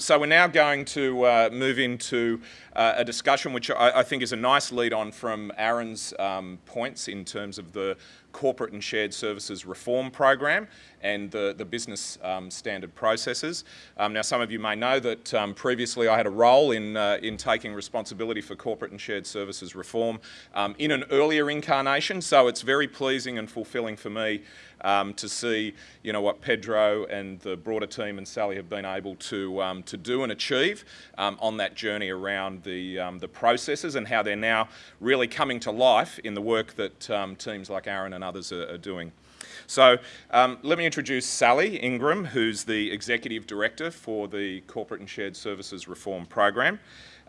so we're now going to uh, move into uh, a discussion which I, I, think is a nice lead on from Aaron's um, points in terms of the corporate and shared services reform program and the, the business um, standard processes. Um, now some of you may know that um, previously I had a role in, uh, in taking responsibility for corporate and shared services reform um, in an earlier incarnation so it's very pleasing and fulfilling for me um, to see you know, what Pedro and the broader team and Sally have been able to, um, to do and achieve on that journey around the, the processes and how they're now really coming to life in the work that teams like Aaron and others are, are doing. So um, let me introduce Sally Ingram, who's the Executive Director for the Corporate and Shared Services Reform Program.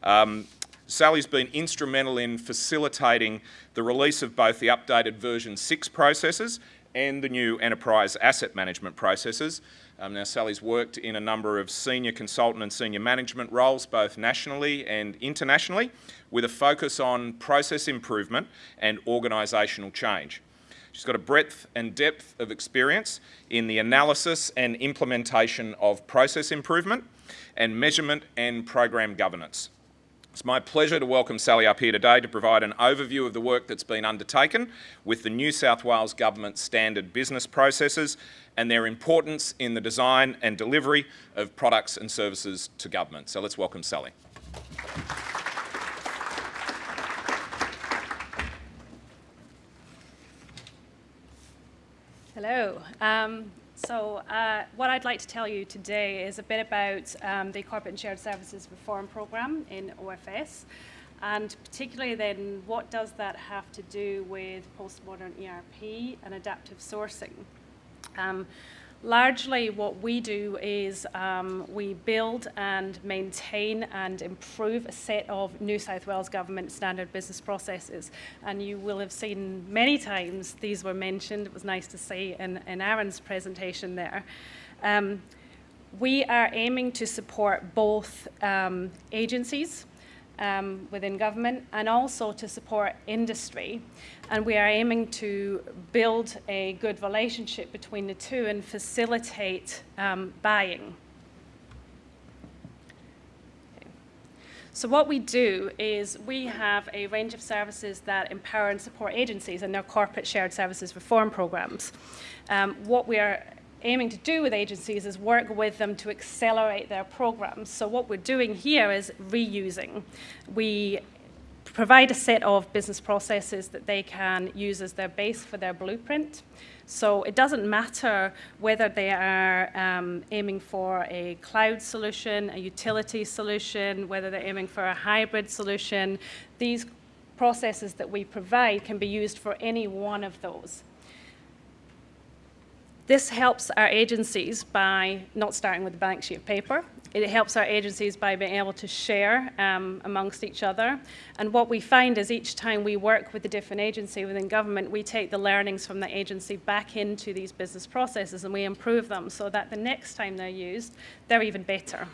Um, Sally's been instrumental in facilitating the release of both the updated version 6 processes and the new enterprise asset management processes. Um, now Sally's worked in a number of senior consultant and senior management roles both nationally and internationally with a focus on process improvement and organisational change. She's got a breadth and depth of experience in the analysis and implementation of process improvement and measurement and program governance. It's my pleasure to welcome Sally up here today to provide an overview of the work that's been undertaken with the New South Wales Government standard business processes and their importance in the design and delivery of products and services to government. So let's welcome Sally. Hello. Um, so uh, what I'd like to tell you today is a bit about um, the Corporate and Shared Services Reform Programme in OFS and particularly then what does that have to do with postmodern ERP and adaptive sourcing. Um, largely what we do is um, we build and maintain and improve a set of New South Wales Government standard business processes. And you will have seen many times these were mentioned. It was nice to see in, in Aaron's presentation there. Um, we are aiming to support both um, agencies um, within government and also to support industry. And we are aiming to build a good relationship between the two and facilitate um, buying. So what we do is we have a range of services that empower and support agencies in their corporate shared services reform programs. Um, what we are aiming to do with agencies is work with them to accelerate their programs. So what we're doing here is reusing. We provide a set of business processes that they can use as their base for their blueprint. So it doesn't matter whether they are um, aiming for a cloud solution, a utility solution, whether they're aiming for a hybrid solution. These processes that we provide can be used for any one of those. This helps our agencies by not starting with a blank sheet of paper. It helps our agencies by being able to share um, amongst each other. And what we find is each time we work with a different agency within government, we take the learnings from the agency back into these business processes and we improve them so that the next time they're used, they're even better.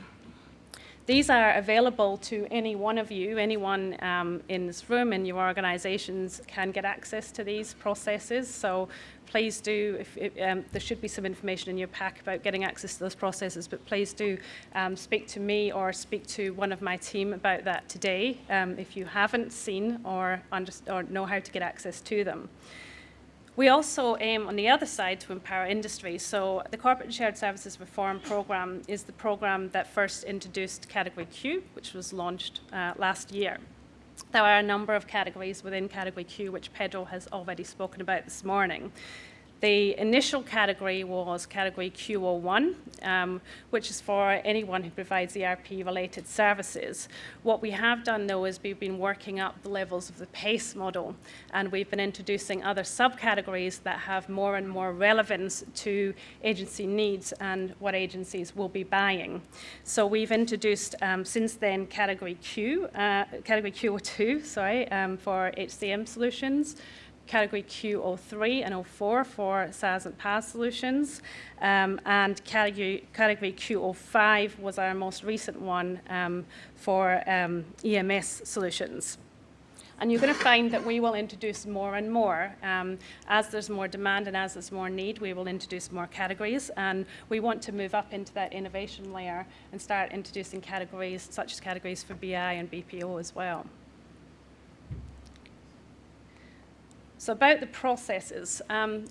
These are available to any one of you, anyone um, in this room in your organizations can get access to these processes. So please do, if, if, um, there should be some information in your pack about getting access to those processes, but please do um, speak to me or speak to one of my team about that today um, if you haven't seen or, or know how to get access to them. We also aim on the other side to empower industry. So the Corporate and Shared Services Reform Programme is the programme that first introduced Category Q, which was launched uh, last year. There are a number of categories within Category Q, which Pedro has already spoken about this morning. The initial category was category Q01, um, which is for anyone who provides ERP-related services. What we have done, though, is we've been working up the levels of the PACE model, and we've been introducing other subcategories that have more and more relevance to agency needs and what agencies will be buying. So we've introduced, um, since then, category Q, uh, category Q02, sorry, um, for HCM solutions, category Q03 and 04 for SaaS and PaaS solutions, um, and category, category Q05 was our most recent one um, for um, EMS solutions. And you're going to find that we will introduce more and more. Um, as there's more demand and as there's more need, we will introduce more categories. And we want to move up into that innovation layer and start introducing categories such as categories for BI and BPO as well. So about the processes. Um,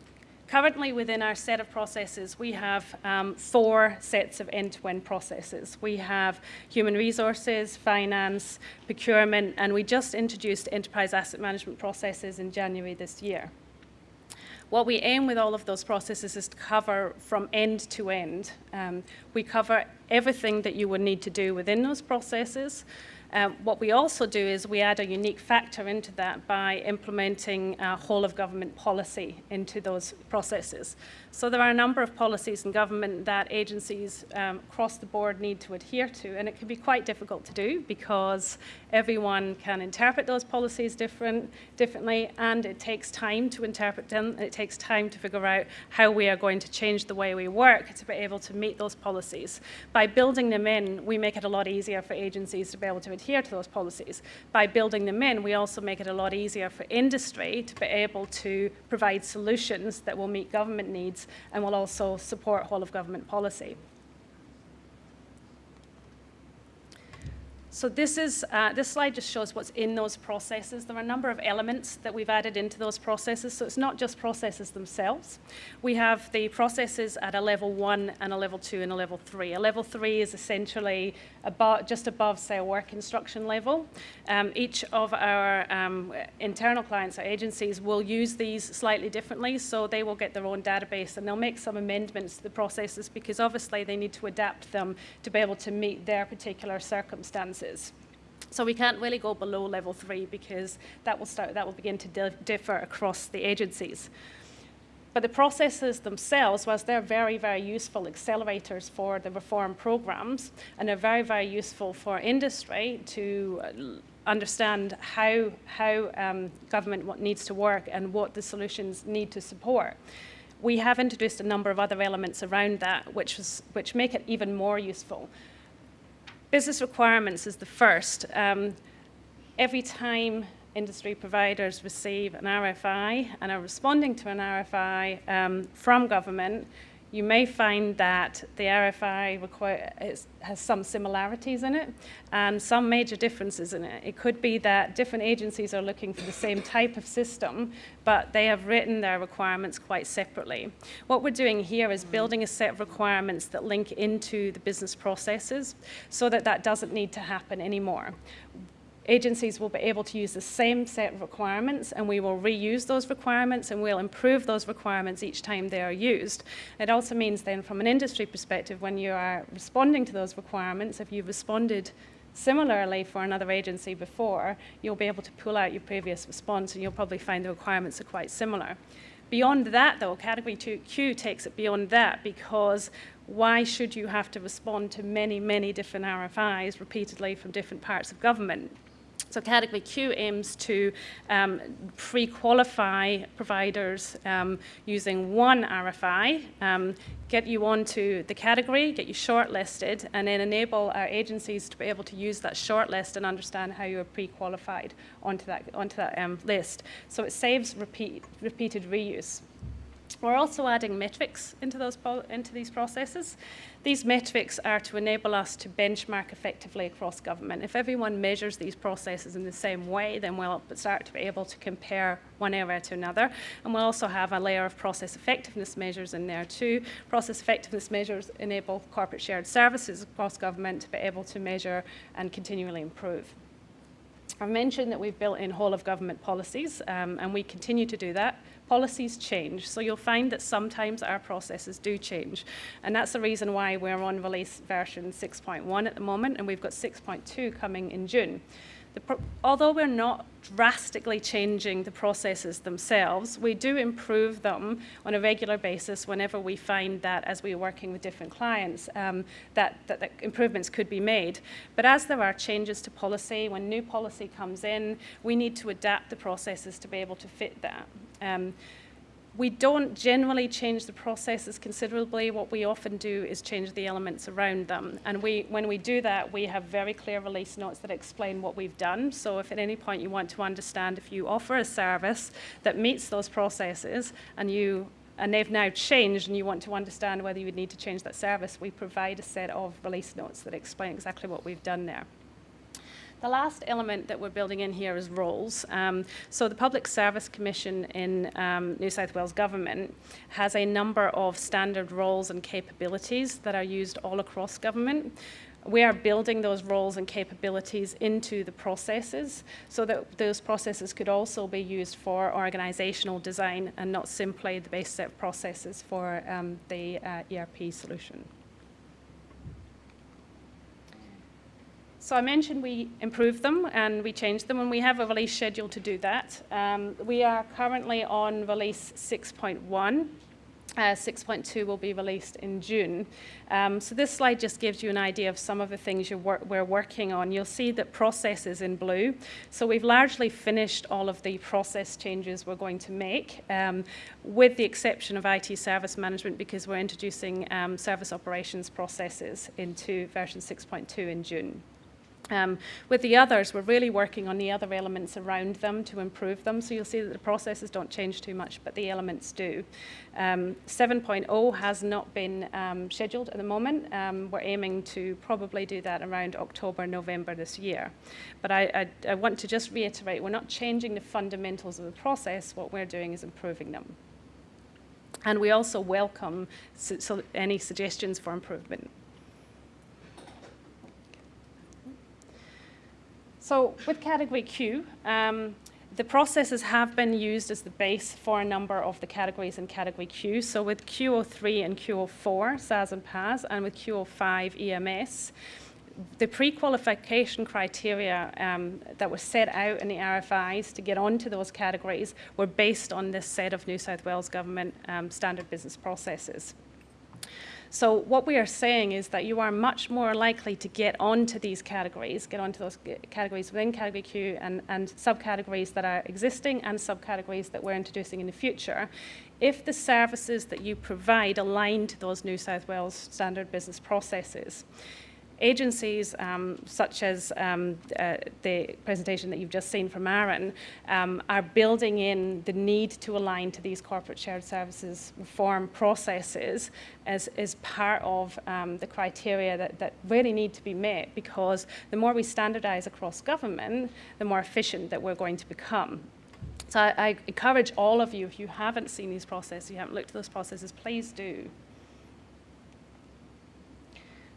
Currently, within our set of processes, we have um, four sets of end-to-end processes. We have human resources, finance, procurement, and we just introduced enterprise asset management processes in January this year. What we aim with all of those processes is to cover from end to end. Um, we cover everything that you would need to do within those processes, um, what we also do is we add a unique factor into that by implementing a whole of government policy into those processes. So there are a number of policies in government that agencies um, across the board need to adhere to, and it can be quite difficult to do because everyone can interpret those policies different, differently, and it takes time to interpret them, and it takes time to figure out how we are going to change the way we work to be able to meet those policies. By building them in, we make it a lot easier for agencies to be able to adhere to those policies. By building them in, we also make it a lot easier for industry to be able to provide solutions that will meet government needs and will also support whole of government policy. So this, is, uh, this slide just shows what's in those processes. There are a number of elements that we've added into those processes, so it's not just processes themselves. We have the processes at a level one and a level two and a level three. A level three is essentially about, just above, say, a work instruction level. Um, each of our um, internal clients or agencies will use these slightly differently, so they will get their own database and they'll make some amendments to the processes because obviously they need to adapt them to be able to meet their particular circumstances. So we can't really go below level three because that will start that will begin to differ across the agencies. But the processes themselves, whilst they're very, very useful accelerators for the reform programs, and they're very, very useful for industry to understand how, how um, government needs to work and what the solutions need to support. We have introduced a number of other elements around that which, which make it even more useful. Business requirements is the first. Um, every time industry providers receive an RFI and are responding to an RFI um, from government, you may find that the RFI has some similarities in it and some major differences in it. It could be that different agencies are looking for the same type of system, but they have written their requirements quite separately. What we're doing here is building a set of requirements that link into the business processes so that that doesn't need to happen anymore agencies will be able to use the same set of requirements and we will reuse those requirements and we'll improve those requirements each time they are used. It also means then from an industry perspective, when you are responding to those requirements, if you've responded similarly for another agency before, you'll be able to pull out your previous response and you'll probably find the requirements are quite similar. Beyond that, though, Category 2Q takes it beyond that because why should you have to respond to many, many different RFIs repeatedly from different parts of government? So Category Q aims to um, pre-qualify providers um, using one RFI, um, get you onto the category, get you shortlisted, and then enable our agencies to be able to use that shortlist and understand how you are pre-qualified onto that, onto that um, list. So it saves repeat, repeated reuse. We're also adding metrics into, those, into these processes. These metrics are to enable us to benchmark effectively across government. If everyone measures these processes in the same way, then we'll start to be able to compare one area to another. And we'll also have a layer of process effectiveness measures in there too. Process effectiveness measures enable corporate shared services across government to be able to measure and continually improve. I mentioned that we've built in whole of government policies, um, and we continue to do that policies change. So you'll find that sometimes our processes do change. And that's the reason why we're on release version 6.1 at the moment, and we've got 6.2 coming in June although we're not drastically changing the processes themselves, we do improve them on a regular basis whenever we find that as we're working with different clients um, that, that, that, improvements could be made. But as there are changes to policy, when new policy comes in, we need to adapt the processes to be able to fit that. Um, We don't generally change the processes considerably. What we often do is change the elements around them. And we, when we do that, we have very clear release notes that explain what we've done. So if at any point you want to understand if you offer a service that meets those processes and you and they've now changed and you want to understand whether you would need to change that service, we provide a set of release notes that explain exactly what we've done there. The last element that we're building in here is roles. Um, so the Public Service Commission in um, New South Wales Government has a number of standard roles and capabilities that are used all across government we are building those roles and capabilities into the processes so that those processes could also be used for organizational design and not simply the base set processes for um, the uh, ERP solution. So I mentioned we improved them and we changed them and we have a release schedule to do that. Um, we are currently on release 6.1 uh, 6.2 will be released in June. Um, so this slide just gives you an idea of some of the things wor we're working on. You'll see that process is in blue. So we've largely finished all of the process changes we're going to make, um, with the exception of IT service management because we're introducing um, service operations processes into version 6.2 in June. Um, with the others, we're really working on the other elements around them to improve them. So you'll see that the processes don't change too much, but the elements do. Um, 7.0 has not been um, scheduled at the moment. Um, we're aiming to probably do that around October, November this year. But I, I, I want to just reiterate, we're not changing the fundamentals of the process. What we're doing is improving them. And we also welcome so, any suggestions for improvement. So with category Q, um, the processes have been used as the base for a number of the categories in category Q. So with Q03 and Q04, SaaS and PaaS, and with Q05 EMS, the pre-qualification criteria um, that were set out in the RFIs to get onto those categories were based on this set of New South Wales Government um, standard business processes. So what we are saying is that you are much more likely to get onto these categories, get onto those categories within category Q and, and subcategories that are existing and subcategories that we're introducing in the future. If the services that you provide align to those New South Wales standard business processes agencies um, such as um, uh, the presentation that you've just seen from Aaron um, are building in the need to align to these corporate shared services reform processes as, as part of um, the criteria that, that really need to be met because the more we standardize across government, the more efficient that we're going to become. So I, I encourage all of you, if you haven't seen these processes, you haven't looked at those processes, please do.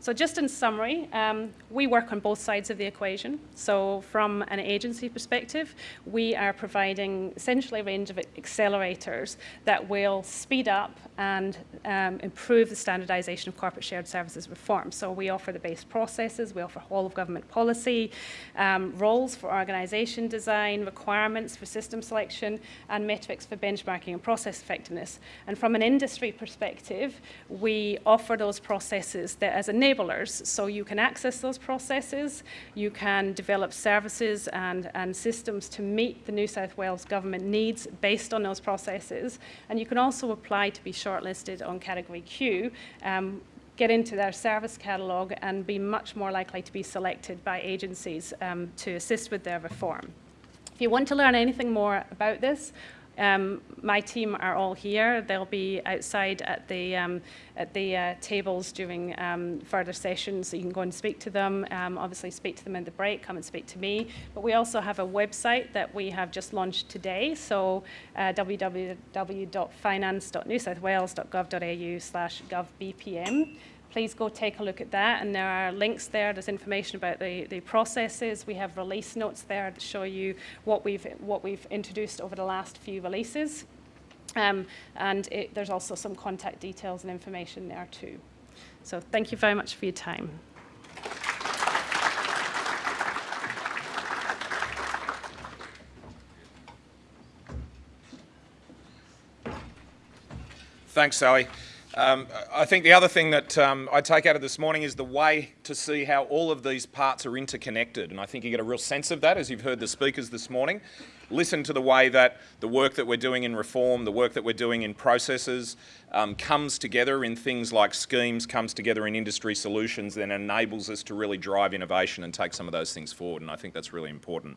So just in summary, um, we work on both sides of the equation. So from an agency perspective, we are providing essentially a range of accelerators that will speed up and um, improve the standardization of corporate shared services reform. So we offer the base processes, we offer whole of government policy, um, roles for organization design, requirements for system selection, and metrics for benchmarking and process effectiveness. And from an industry perspective, we offer those processes that as a enablers. So you can access those processes, you can develop services and, and systems to meet the New South Wales government needs based on those processes. And you can also apply to be shortlisted on category Q, um, get into their service catalogue and be much more likely to be selected by agencies um, to assist with their reform. If you want to learn anything more about this, um, my team are all here. They'll be outside at the, um, at the uh, tables during um, further sessions, so you can go and speak to them. Um, obviously, speak to them in the break, come and speak to me. But we also have a website that we have just launched today, so uh, www.finance.newsouthwales.gov.au slash govbpm please go take a look at that. And there are links there. There's information about the, the processes. We have release notes there to show you what we've, what we've introduced over the last few releases. Um, and it, there's also some contact details and information there too. So thank you very much for your time. Thanks, Sally. Um, I think the other thing that um, I take out of this morning is the way to see how all of these parts are interconnected. And I think you get a real sense of that as you've heard the speakers this morning. listen to the way that the work that we're doing in reform, the work that we're doing in processes, um, comes together in things like schemes, comes together in industry solutions, then enables us to really drive innovation and take some of those things forward. And I think that's really important.